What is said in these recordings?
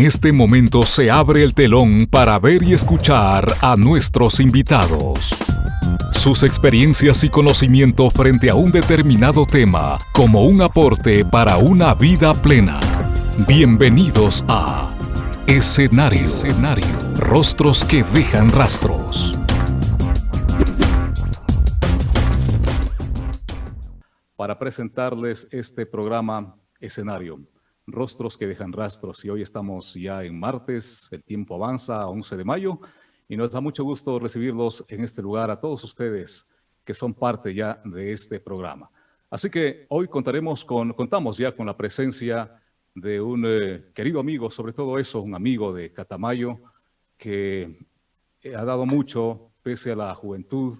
En este momento se abre el telón para ver y escuchar a nuestros invitados. Sus experiencias y conocimiento frente a un determinado tema como un aporte para una vida plena. Bienvenidos a Escenario. Escenario. Rostros que dejan rastros. Para presentarles este programa Escenario Rostros que dejan rastros. Y hoy estamos ya en martes, el tiempo avanza a 11 de mayo y nos da mucho gusto recibirlos en este lugar a todos ustedes que son parte ya de este programa. Así que hoy contaremos con, contamos ya con la presencia de un eh, querido amigo, sobre todo eso, un amigo de Catamayo, que ha dado mucho pese a la juventud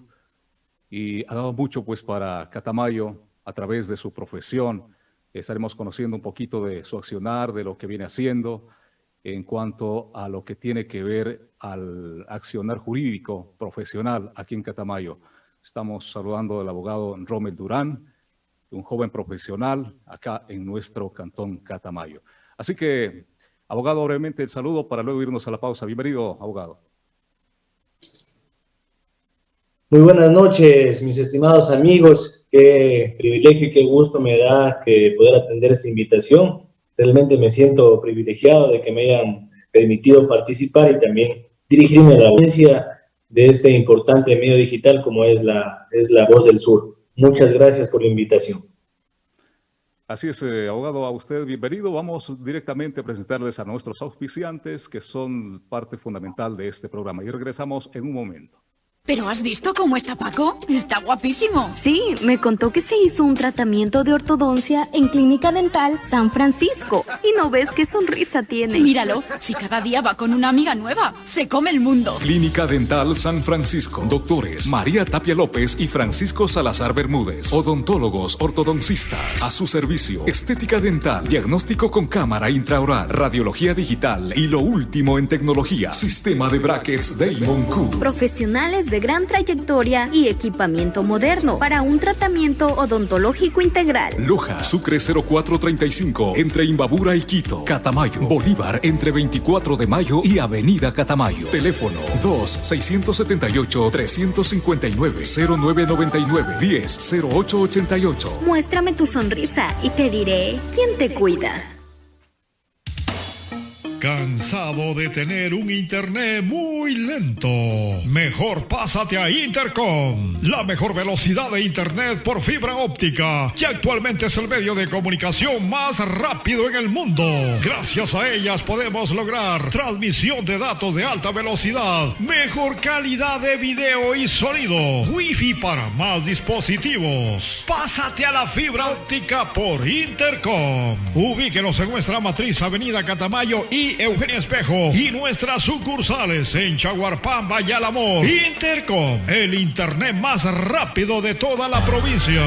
y ha dado mucho pues para Catamayo a través de su profesión, Estaremos conociendo un poquito de su accionar, de lo que viene haciendo en cuanto a lo que tiene que ver al accionar jurídico profesional aquí en Catamayo. Estamos saludando al abogado Rommel Durán, un joven profesional acá en nuestro cantón Catamayo. Así que, abogado, brevemente el saludo para luego irnos a la pausa. Bienvenido, abogado. Muy buenas noches, mis estimados amigos qué privilegio y qué gusto me da que poder atender esta invitación. Realmente me siento privilegiado de que me hayan permitido participar y también dirigirme a la audiencia de este importante medio digital como es la, es la Voz del Sur. Muchas gracias por la invitación. Así es, eh, abogado, a usted bienvenido. Vamos directamente a presentarles a nuestros auspiciantes que son parte fundamental de este programa y regresamos en un momento. ¿Pero has visto cómo está Paco? Está guapísimo. Sí, me contó que se hizo un tratamiento de ortodoncia en Clínica Dental San Francisco. Y no ves qué sonrisa tiene. Míralo, si cada día va con una amiga nueva, se come el mundo. Clínica Dental San Francisco. Doctores María Tapia López y Francisco Salazar Bermúdez. Odontólogos ortodoncistas. A su servicio. Estética dental. Diagnóstico con cámara intraoral. Radiología digital. Y lo último en tecnología. Sistema de brackets Damon Q. Profesionales de gran trayectoria y equipamiento moderno para un tratamiento odontológico integral. Loja, Sucre 0435, entre Imbabura y Quito. Catamayo, Bolívar, entre 24 de mayo y Avenida Catamayo. Teléfono 2-679-359-0999-10-0888. Muéstrame tu sonrisa y te diré quién te cuida. ¿Cansado de tener un internet muy lento? Mejor pásate a Intercom, la mejor velocidad de internet por fibra óptica, que actualmente es el medio de comunicación más rápido en el mundo. Gracias a ellas podemos lograr transmisión de datos de alta velocidad, mejor calidad de video y sonido, wifi para más dispositivos. Pásate a la fibra óptica por Intercom. Ubíquenos en nuestra matriz Avenida Catamayo y Espejo y nuestras sucursales en Chaguarpamba y Álamo. Intercom, el internet más rápido de toda la provincia.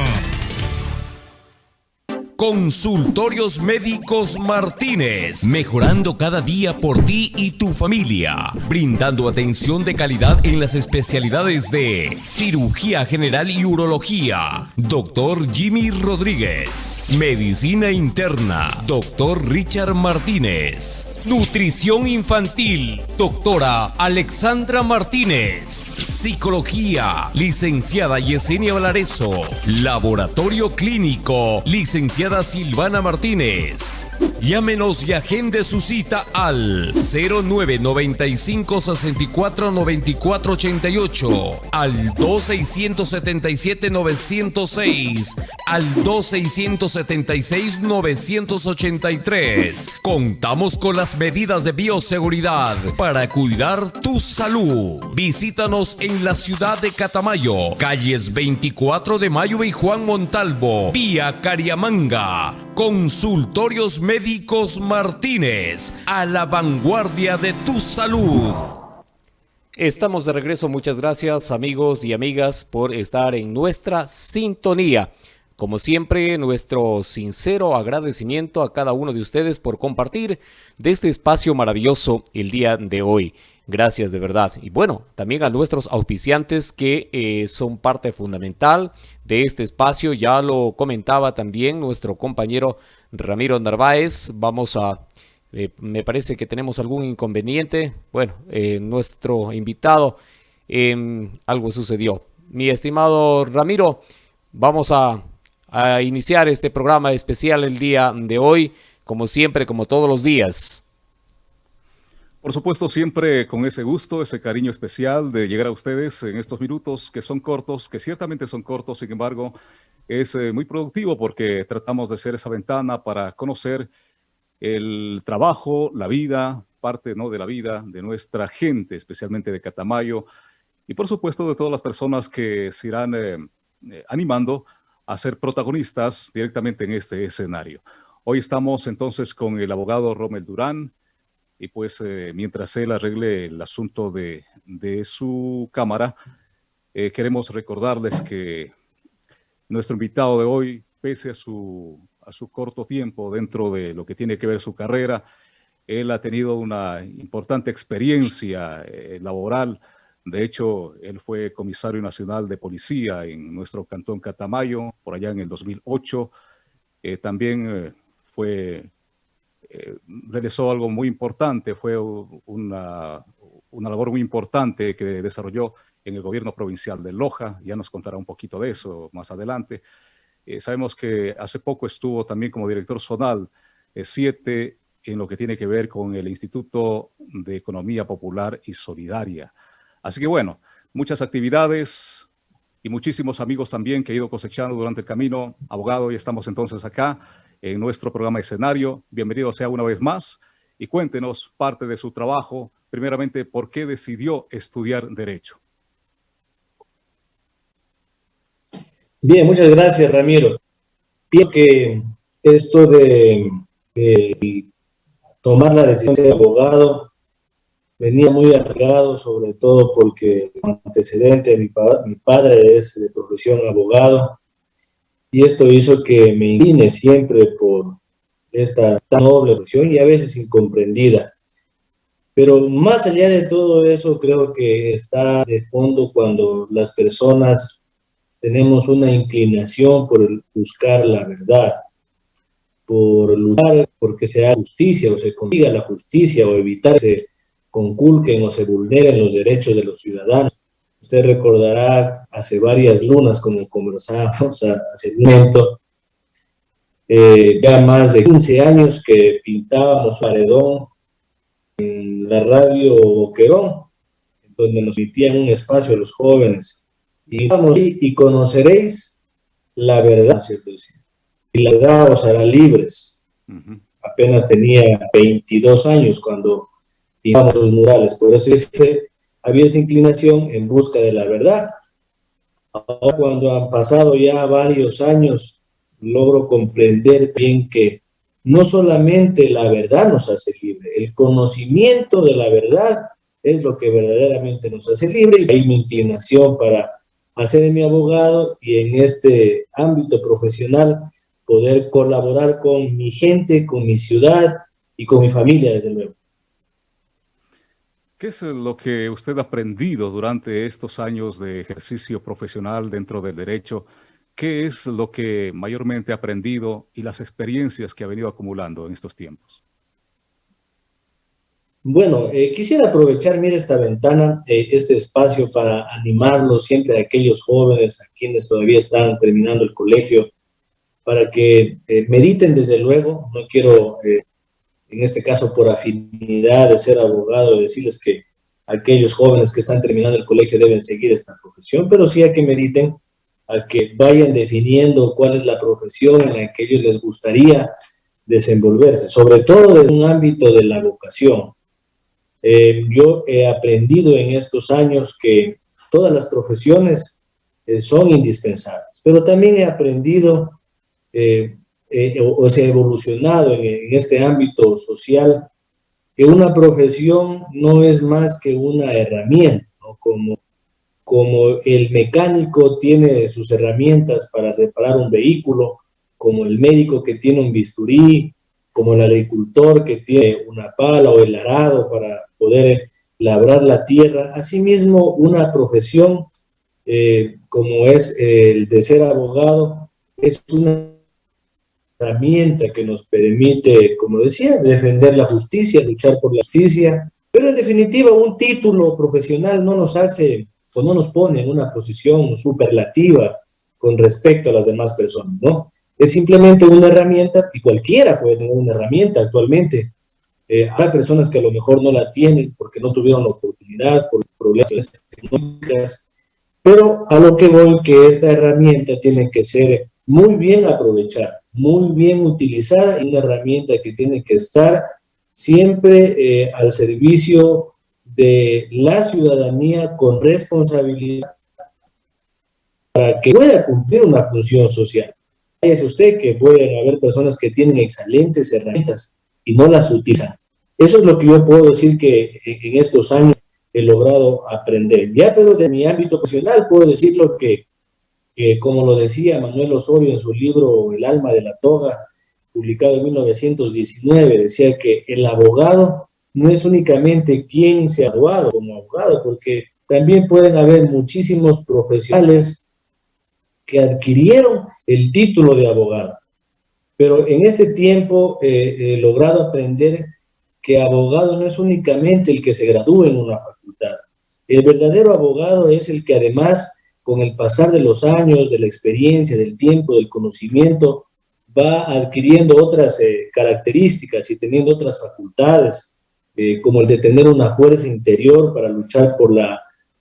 Consultorios Médicos Martínez, mejorando cada día por ti y tu familia, brindando atención de calidad en las especialidades de cirugía general y urología, doctor Jimmy Rodríguez, medicina interna, doctor Richard Martínez, nutrición infantil, doctora Alexandra Martínez, psicología, licenciada Yesenia Valareso, laboratorio clínico, licenciada Silvana Martínez. Llámenos y agende su cita al 0995 64 94 88, al 2677 906, al 2676 983. Contamos con las medidas de bioseguridad para cuidar tu salud. Visítanos en la ciudad de Catamayo, calles 24 de Mayo y Juan Montalvo, vía Cariamanga. Consultorios Médicos Martínez, a la vanguardia de tu salud. Estamos de regreso, muchas gracias amigos y amigas por estar en nuestra sintonía. Como siempre, nuestro sincero agradecimiento a cada uno de ustedes por compartir de este espacio maravilloso el día de hoy. Gracias de verdad. Y bueno, también a nuestros auspiciantes que eh, son parte fundamental de este espacio. Ya lo comentaba también nuestro compañero Ramiro Narváez. Vamos a Eh, me parece que tenemos algún inconveniente. Bueno, eh, nuestro invitado, em, algo sucedió. Mi estimado Ramiro, vamos a, a iniciar este programa especial el día de hoy, como siempre, como todos los días. Por supuesto, siempre con ese gusto, ese cariño especial de llegar a ustedes en estos minutos que son cortos, que ciertamente son cortos, sin embargo, es eh, muy productivo porque tratamos de ser esa ventana para conocer el trabajo, la vida, parte ¿no? de la vida de nuestra gente, especialmente de Catamayo, y por supuesto de todas las personas que se irán eh, eh, animando a ser protagonistas directamente en este escenario. Hoy estamos entonces con el abogado Romel Durán, y pues eh, mientras él arregle el asunto de, de su cámara, eh, queremos recordarles que nuestro invitado de hoy, pese a su, a su corto tiempo dentro de lo que tiene que ver su carrera, él ha tenido una importante experiencia eh, laboral. De hecho, él fue comisario nacional de policía en nuestro cantón Catamayo, por allá en el 2008. también fue eh, realizó algo muy importante, fue una, una, labor muy importante que desarrolló en el gobierno provincial de Loja, ya nos contará un poquito de eso más adelante. Eh, sabemos que hace poco estuvo también como director zonal 7 eh, en lo que tiene que ver con el Instituto de Economía Popular y Solidaria. Así que bueno, muchas actividades y muchísimos amigos también que he ido cosechando durante el camino. Abogado, y estamos entonces acá en nuestro programa escenario. Bienvenido sea una vez más y cuéntenos parte de su trabajo. Primeramente, ¿por qué decidió estudiar Derecho? Bien, muchas gracias, Ramiro. Pienso que esto de, tomar la decisión de abogado venía muy arreglado, sobre todo porque antecedente, mi, mi padre es de profesión abogado, y esto hizo que me incline siempre por esta noble profesión y a veces incomprendida. Pero más allá de todo eso, creo que está de fondo cuando las personas tenemos una inclinación por buscar la verdad, por luchar porque se haga justicia o se consiga la justicia o evitar que se conculquen o se vulneren los derechos de los ciudadanos. Usted recordará hace varias lunas, como conversábamos hace un momento, eh, ya más de 15 años que pintábamos paredón en la radio Boquerón, donde nos emitían un espacio a los jóvenes. Y vamos y conoceréis la verdad, ¿cierto? Y la verdad os hará libres. Apenas tenía 22 años cuando pintamos los murales. Por eso dice había esa inclinación en busca de la verdad. Cuando han pasado ya varios años, logro comprender bien que no solamente la verdad nos hace libre, el conocimiento de la verdad es lo que verdaderamente nos hace libre y hay mi inclinación para hacer mi abogado y en este ámbito profesional poder colaborar con mi gente, con mi ciudad y con mi familia, desde luego. ¿Qué es lo que usted ha aprendido durante estos años de ejercicio profesional dentro del derecho? ¿Qué es lo que mayormente ha aprendido y las experiencias que ha venido acumulando en estos tiempos? Bueno, eh, quisiera aprovechar, esta ventana, eh, este espacio para animarlos siempre a aquellos jóvenes, a quienes todavía están terminando el colegio, para que eh, mediten desde luego, no quiero en este caso por afinidad de ser abogado, decirles que aquellos jóvenes que están terminando el colegio deben seguir esta profesión, pero sí a que mediten, a que vayan definiendo cuál es la profesión en la que ellos les gustaría desenvolverse, sobre todo en un ámbito de la vocación. Eh, yo he aprendido en estos años que todas las profesiones eh, son indispensables, pero también he aprendido eh, eh, o, se ha evolucionado en, este ámbito social, que una profesión no es más que una herramienta, como, como el mecánico tiene sus herramientas para reparar un vehículo, como el médico que tiene un bisturí, como el agricultor que tiene una pala o el arado para poder labrar la tierra. Asimismo, una profesión eh, como es el de ser abogado, es una herramienta que nos permite, como decía, defender la justicia, luchar por la justicia, pero en definitiva un título profesional no nos hace o no nos pone en una posición superlativa con respecto a las demás personas, ¿no? Es simplemente una herramienta y cualquiera puede tener una herramienta actualmente. Eh, hay personas que a lo mejor no la tienen porque no tuvieron la oportunidad, por problemas económicos, pero a lo que voy que esta herramienta tiene que ser muy bien aprovechada, muy bien utilizada y una herramienta que tiene que estar siempre eh, al servicio de la ciudadanía con responsabilidad para que pueda cumplir una función social. Fíjese usted que pueden haber personas que tienen excelentes herramientas y no las utilizan. Eso es lo que yo puedo decir que en estos años he logrado aprender. Ya, pero de mi ámbito profesional puedo decirlo que, que, como lo decía Manuel Osorio en su libro El alma de la toga, publicado en 1919, decía que el abogado no es únicamente quien se ha graduado como abogado, porque también pueden haber muchísimos profesionales que adquirieron el título de abogado. Pero en este tiempo he logrado aprender que abogado no es únicamente el que se gradúe en una facultad. El verdadero abogado es el que además, con el pasar de los años, de la experiencia, del tiempo, del conocimiento, va adquiriendo otras eh, características y teniendo otras facultades, eh, como el de tener una fuerza interior para luchar por la,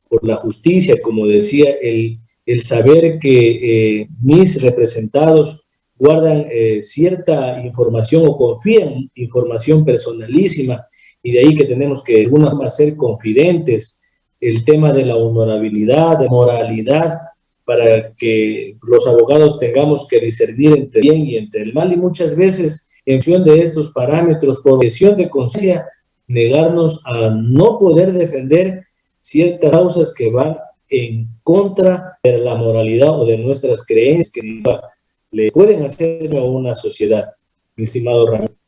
por la justicia, como decía, el, el saber que eh, mis representados guardan cierta información o confían información personalísima y de ahí que tenemos que de alguna ser confidentes, el tema de la honorabilidad, de moralidad, para que los abogados tengamos que discernir entre bien y entre el mal y muchas veces en función de estos parámetros, por objeción de conciencia, negarnos a no poder defender ciertas causas que van en contra de la moralidad o de nuestras creencias que le pueden hacer a una sociedad, mi estimado Ramírez.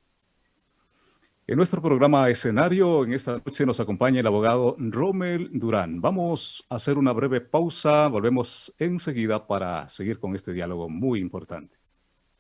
En nuestro programa escenario, en esta noche nos acompaña el abogado Rommel Durán. Vamos a hacer una breve pausa, volvemos enseguida para seguir con este diálogo muy importante.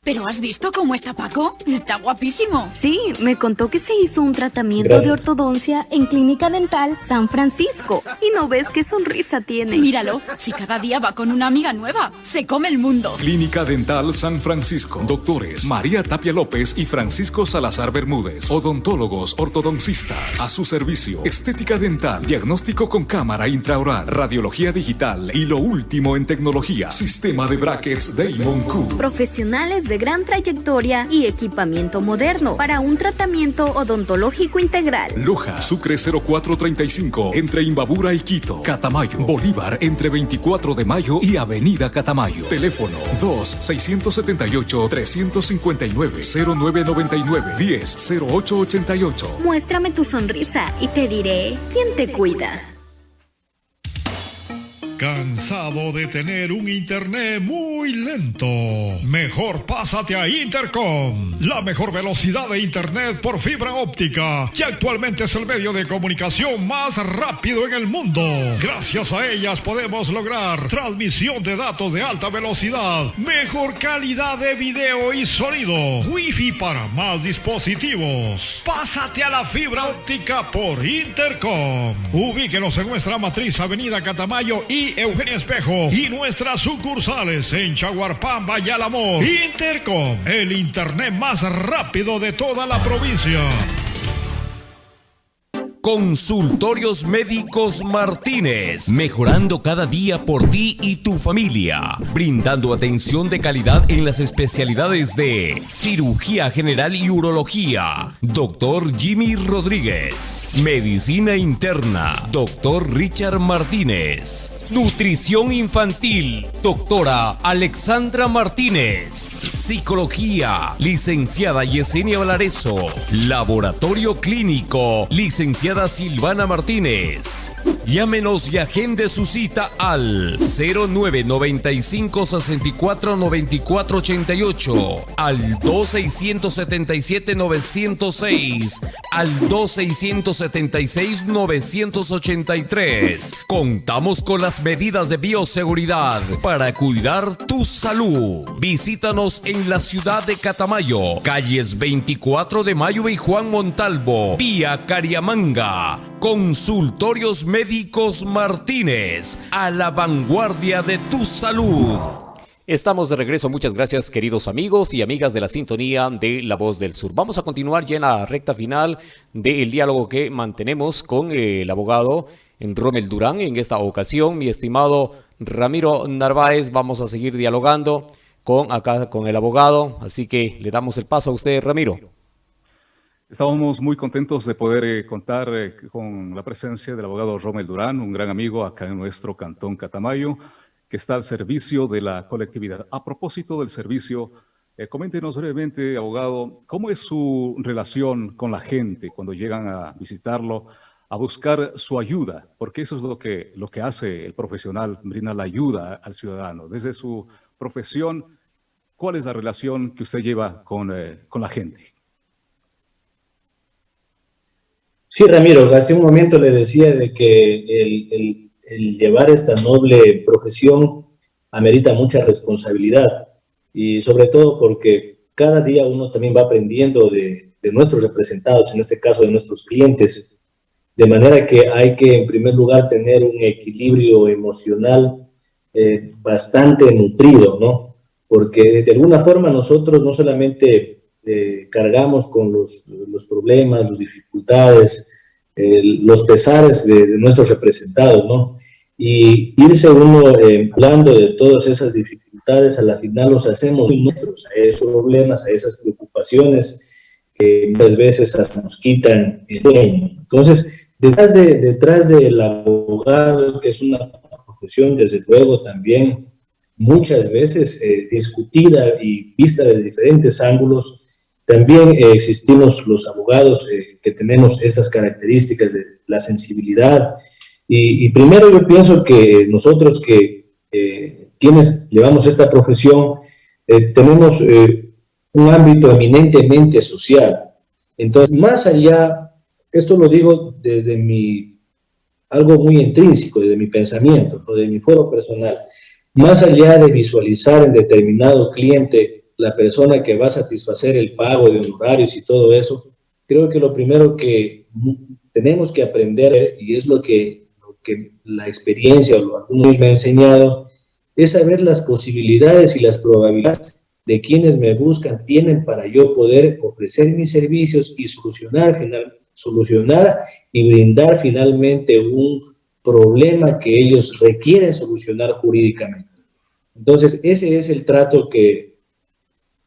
¿Pero has visto cómo está Paco? Está guapísimo. Sí, me contó que se hizo un tratamiento de ortodoncia en Clínica Dental San Francisco. Y no ves qué sonrisa tiene. Míralo, si cada día va con una amiga nueva, se come el mundo. Clínica Dental San Francisco. Doctores María Tapia López y Francisco Salazar Bermúdez. Odontólogos ortodoncistas. A su servicio. Estética dental. Diagnóstico con cámara intraoral. Radiología digital. Y lo último en tecnología. Sistema de brackets Damon Q. Profesionales de gran trayectoria y equipamiento moderno para un tratamiento odontológico integral. Loja, Sucre 0435, entre Imbabura y Quito. Catamayo, Bolívar, entre 24 de mayo y Avenida Catamayo. Teléfono 2-678-359-0999-10-0888. Muéstrame tu sonrisa y te diré quién te cuida. ¿Cansado de tener un internet muy lento? Mejor pásate a Intercom, la mejor velocidad de internet por fibra óptica, que actualmente es el medio de comunicación más rápido en el mundo. Gracias a ellas podemos lograr transmisión de datos de alta velocidad, mejor calidad de video y sonido, wifi para más dispositivos. Pásate a la fibra óptica por Intercom. Ubíquenos en nuestra matriz Avenida Catamayo y Eugenia Espejo y nuestras sucursales en Chaguarpamba y. Intercom, el internet más rápido de toda la provincia. Consultorios Médicos Martínez, mejorando cada día por ti y tu familia, brindando atención de calidad en las especialidades de cirugía general y urología, doctor Jimmy Rodríguez, medicina interna, doctor Richard Martínez, nutrición infantil, doctora Alexandra Martínez, psicología, licenciada Yesenia Valareso, laboratorio clínico, licenciada Silvana Martínez. Llámenos y agende su cita al 0995 64 94 88, al 2677 906, al 2676 983. Contamos con las medidas de bioseguridad para cuidar tu salud. Visítanos en la ciudad de Catamayo, calles 24 de Mayo y Juan Montalvo, vía Cariamanga. Consultorios Médicos Martínez, a la vanguardia de tu salud. Estamos de regreso, muchas gracias queridos amigos y amigas de la sintonía de La Voz del Sur. Vamos a continuar ya en la recta final del diálogo que mantenemos con el abogado Rommel Durán. En esta ocasión, mi estimado Ramiro Narváez, vamos a seguir dialogando con acá con el abogado, así que le damos el paso a usted, Ramiro. Estamos muy contentos de poder eh, contar eh, con la presencia del abogado Rommel Durán, un gran amigo acá en nuestro cantón Catamayo, que está al servicio de la colectividad. A propósito del servicio, eh, coméntenos brevemente, abogado, ¿cómo es su relación con la gente cuando llegan a visitarlo, a buscar su ayuda? Porque eso es lo que, lo que hace el profesional, brinda la ayuda al ciudadano. Desde su profesión, ¿cuál es la relación que usted lleva con, con la gente? Sí, Ramiro, hace un momento le decía de que el, llevar esta noble profesión amerita mucha responsabilidad y sobre todo porque cada día uno también va aprendiendo de, nuestros representados, en este caso de nuestros clientes, de manera que hay que en primer lugar tener un equilibrio emocional eh, bastante nutrido, ¿no? Porque de alguna forma nosotros no solamente eh, cargamos con los, los, problemas, las dificultades, los pesares de, nuestros representados, ¿no? Y irse uno eh, hablando de todas esas dificultades, a la final los hacemos nuestros, a esos problemas, a esas preocupaciones que muchas veces hasta nos quitan el sueño. Entonces, detrás, de, detrás del abogado, que es una profesión, desde luego, también muchas veces eh, discutida y vista de diferentes ángulos, también eh, existimos los abogados eh, que tenemos esas características de la sensibilidad. Y, primero yo pienso que nosotros que eh, quienes llevamos esta profesión tenemos un ámbito eminentemente social. Entonces, más allá, esto lo digo desde mi, algo muy intrínseco, desde mi pensamiento, de mi foro personal, más allá de visualizar en determinado cliente la persona que va a satisfacer el pago de honorarios y todo eso, creo que lo primero que tenemos que aprender, y es lo que, la experiencia o que me ha enseñado, es saber las posibilidades y las probabilidades de quienes me buscan tienen para yo poder ofrecer mis servicios y solucionar, solucionar y brindar finalmente un problema que ellos requieren solucionar jurídicamente. Entonces, ese es el trato que,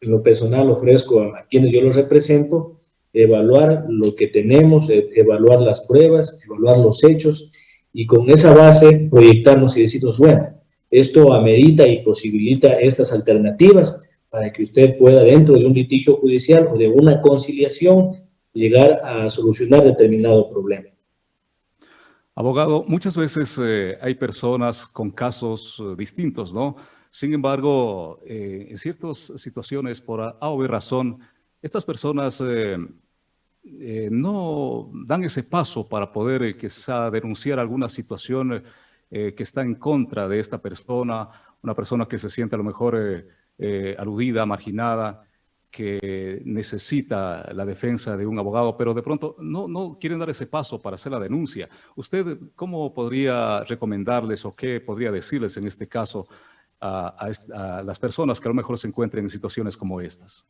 en lo personal ofrezco a, quienes yo los represento, evaluar lo que tenemos, e, evaluar las pruebas, evaluar los hechos y con esa base proyectarnos y decirnos, bueno, esto amerita y posibilita estas alternativas para que usted pueda dentro de un litigio judicial o de una conciliación llegar a solucionar determinado problema. Abogado, muchas veces eh, hay personas con casos eh, distintos, ¿no? Sin embargo, eh, en ciertas situaciones, por A o B razón, estas personas eh, eh, no dan ese paso para poder quizá denunciar alguna situación que está en contra de esta persona, una persona que se siente a lo mejor aludida, marginada, que necesita la defensa de un abogado, pero de pronto no, no quieren dar ese paso para hacer la denuncia. ¿Usted cómo podría recomendarles o qué podría decirles en este caso a, las personas que a lo mejor se encuentren en situaciones como estas?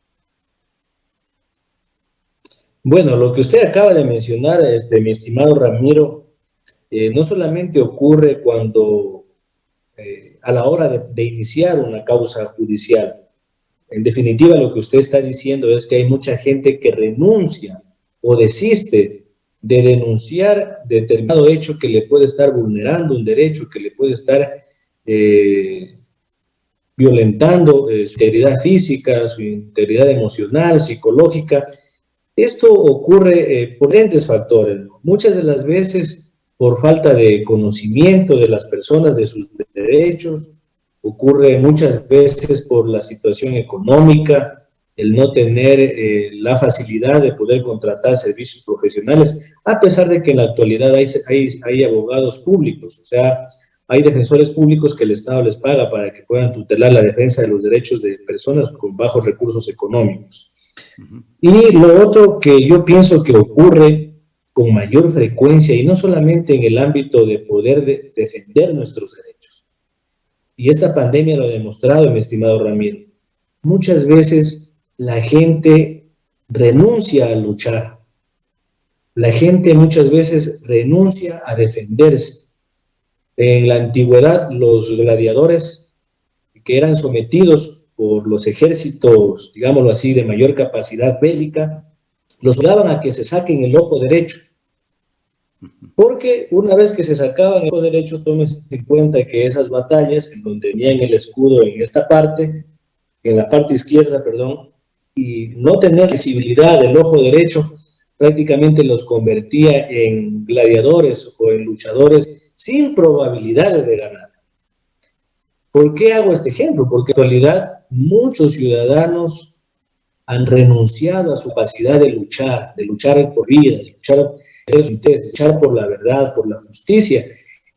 Bueno, lo que usted acaba de mencionar, este, mi estimado Ramiro, eh, no solamente ocurre cuando eh, a la hora de, iniciar una causa judicial. En definitiva, lo que usted está diciendo es que hay mucha gente que renuncia o desiste de denunciar determinado hecho que le puede estar vulnerando un derecho, que le puede estar eh, violentando eh, su integridad física, su integridad emocional, psicológica. Esto ocurre eh, por diferentes factores. Muchas de las veces por falta de conocimiento de las personas de sus derechos, ocurre muchas veces por la situación económica, el no tener eh, la facilidad de poder contratar servicios profesionales, a pesar de que en la actualidad hay, hay, hay, abogados públicos, o sea, hay defensores públicos que el Estado les paga para que puedan tutelar la defensa de los derechos de personas con bajos recursos económicos. Y lo otro que yo pienso que ocurre con mayor frecuencia, y no solamente en el ámbito de poder defender nuestros derechos, y esta pandemia lo ha demostrado, mi estimado Ramiro, muchas veces la gente renuncia a luchar. La gente muchas veces renuncia a defenderse. En la antigüedad, los gladiadores que eran sometidos por los ejércitos, digámoslo así, de mayor capacidad bélica, los obligaban a que se saquen el ojo derecho. Porque una vez que se sacaban el ojo derecho, tómese en cuenta que esas batallas, en donde tenían el escudo en esta parte, en la parte izquierda, perdón, y no tener visibilidad del ojo derecho prácticamente los convertía en gladiadores o en luchadores sin probabilidades de ganar. ¿Por qué hago este ejemplo? Porque en realidad muchos ciudadanos han renunciado a su capacidad de luchar, de luchar por vida, de luchar por de luchar por la verdad, por la justicia.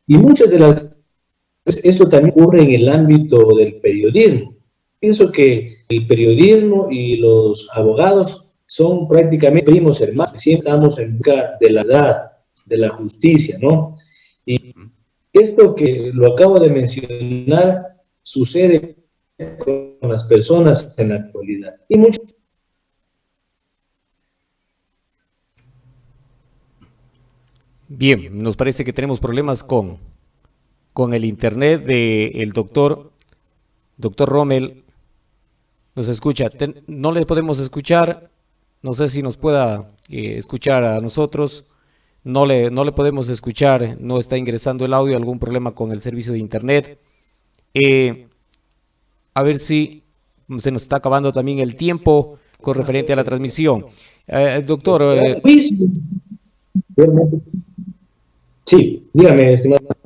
Y muchas de las esto también ocurre en el ámbito del periodismo. Pienso que el periodismo y los abogados son prácticamente primos hermanos, siempre estamos en busca de la verdad, de la justicia, ¿no? Y esto que lo acabo de mencionar sucede con las personas en la actualidad. Y mucho Bien, nos parece que tenemos problemas con, con el internet del doctor, doctor Rommel nos escucha. no le podemos escuchar, no sé si nos pueda eh, escuchar a nosotros. No le, no le podemos escuchar, no está ingresando el audio, algún problema con el servicio de internet. Eh, a ver si se nos está acabando también el tiempo con referente a la transmisión. Eh, doctor. sí, dígame, estimado.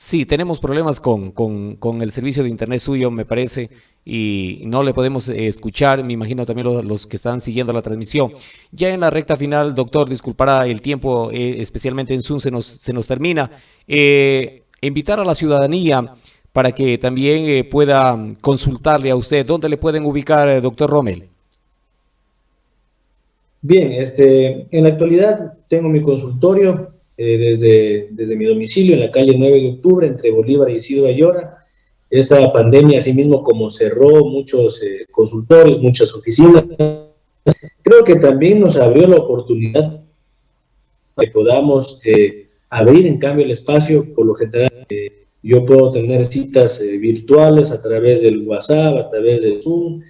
Sí, tenemos problemas con, con, el servicio de internet suyo, me parece, y no le podemos eh, escuchar, me imagino también los, que están siguiendo la transmisión. Ya en la recta final, doctor, disculpará el tiempo, eh, especialmente en Zoom, se nos, se nos termina. Eh, invitar a la ciudadanía para que también pueda consultarle a usted. ¿Dónde le pueden ubicar, doctor Rommel? Bien, este, en la actualidad tengo mi consultorio eh, desde, desde mi domicilio en la calle 9 de octubre entre Bolívar y Isidro Ayora. Esta pandemia, asimismo como cerró muchos eh, consultorios, muchas oficinas, creo que también nos abrió la oportunidad que podamos eh, abrir en cambio el espacio, por lo general yo puedo tener citas virtuales a través del WhatsApp, a través del Zoom,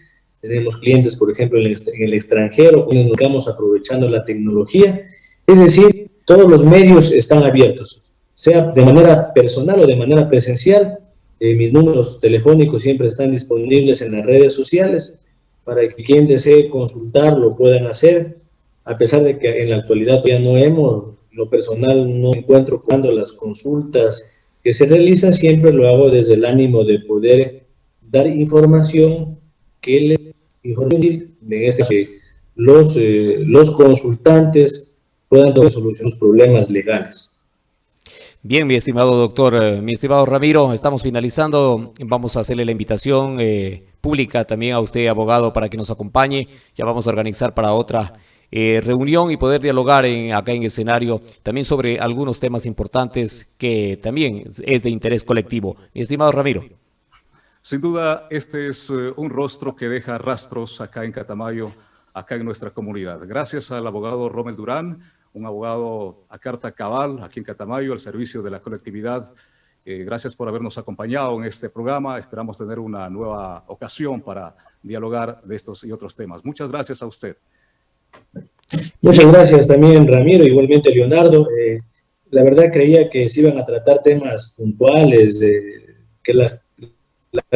tenemos clientes, por ejemplo, en el extranjero, nos estamos aprovechando la tecnología, es decir, todos los medios están abiertos, sea de manera personal o de manera presencial. Eh, mis números telefónicos siempre están disponibles en las redes sociales para que quien desee consultar lo puedan hacer, a pesar de que en la actualidad todavía no hemos, lo personal no encuentro cuando las consultas que se realizan, siempre lo hago desde el ánimo de poder dar información que les en este los, eh, los consultantes puedan resolver sus problemas legales. Bien, mi estimado doctor, eh, mi estimado Ramiro, estamos finalizando. Vamos a hacerle la invitación eh, pública también a usted, abogado, para que nos acompañe. Ya vamos a organizar para otra eh, reunión y poder dialogar en, acá en escenario también sobre algunos temas importantes que también es de interés colectivo. Mi estimado Ramiro. Sin duda, este es un rostro que deja rastros acá en Catamayo, acá en nuestra comunidad. Gracias al abogado Romel Durán, un abogado a carta cabal aquí en Catamayo, al servicio de la colectividad. Eh, gracias por habernos acompañado en este programa. Esperamos tener una nueva ocasión para dialogar de estos y otros temas. Muchas gracias a usted. Muchas gracias también, Ramiro, igualmente Leonardo. Eh, la verdad creía que se iban a tratar temas puntuales, que la,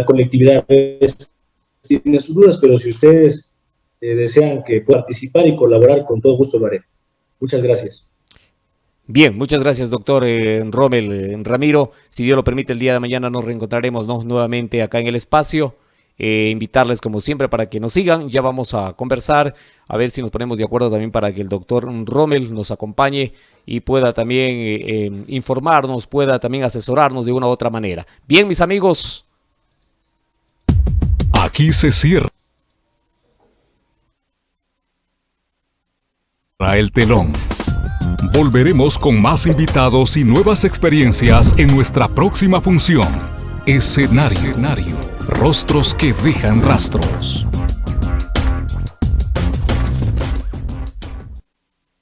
colectividad tiene sus dudas, pero si ustedes eh, desean que participar y colaborar, con todo gusto lo haré. Muchas gracias. Bien, muchas gracias, doctor eh, Rommel eh, Ramiro. Si Dios lo permite, el día de mañana nos reencontraremos nuevamente acá en el espacio. Eh, invitarles como siempre para que nos sigan. Ya vamos a conversar, a ver si nos ponemos de acuerdo también para que el doctor Rommel nos acompañe y pueda también informarnos, pueda también asesorarnos de una u otra manera. Bien, mis amigos. Aquí se cierra el telón. Volveremos con más invitados y nuevas experiencias en nuestra próxima función. Escenario. Rostros que dejan rastros.